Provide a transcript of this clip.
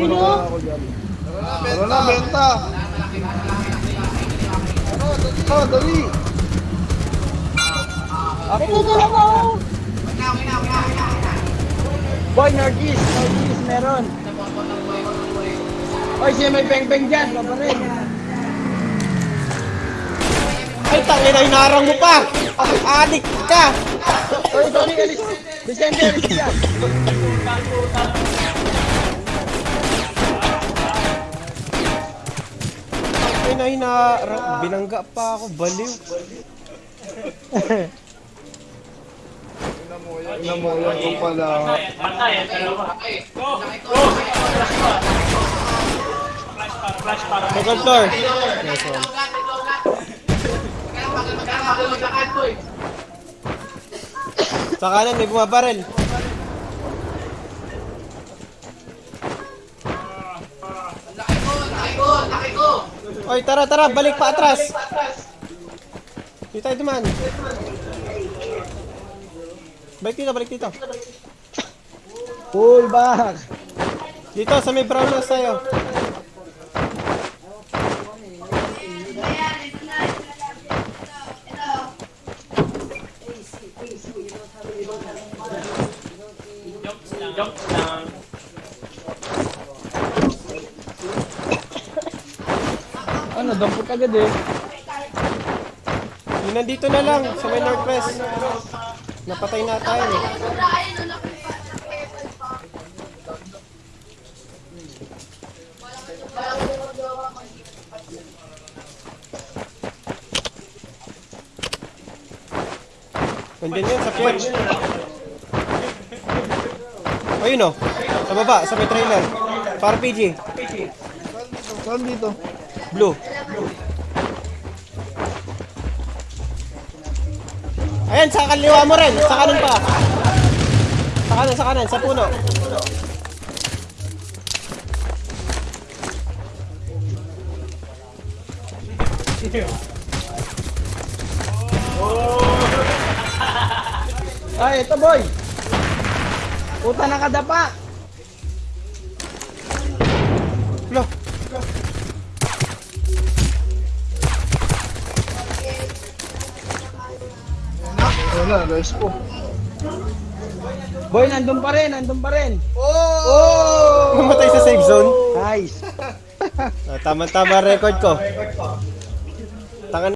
Sino? ako dyan. Tara na, benta! Ano, dali! dali! Ito lang ako. Boy, Northeast. Northeast meron. Oy, siya may peng-peng dyan. Baba rin. Ay, tangin na hinarang mo pa! Adik ka! Oy, Tony, alis. Vicente, alis dyan. Ay, na. Binangga pa ako. Baliw. Ina mo, yan ko pala. Second floor. Nice one. Sa kanan, may bumabaril. Oy, tara, tara, balik pa atras. Dito tayo duman. Balik dito, balik dito. Pull back. Dito, sa may brown house tayo. Ano, dampot agad eh. Yung nandito na lang, sa may northwest. Napatay na tayo eh. Nandyan yun sa church. Ayun oh, sa baba, sa may trailer. Para PG, Saan dito? Blue. Ayan, sa kaliwa mo rin, sa kanan pa. Sa kanan, sa kanan, sa puno. Ay, ito boy. Puta nakadapa. Wala, rest ko. Boy, nandun pa rin, nandun pa rin. namatay sa safe zone. Nice. Ah, Tama-tama record ko. Tangan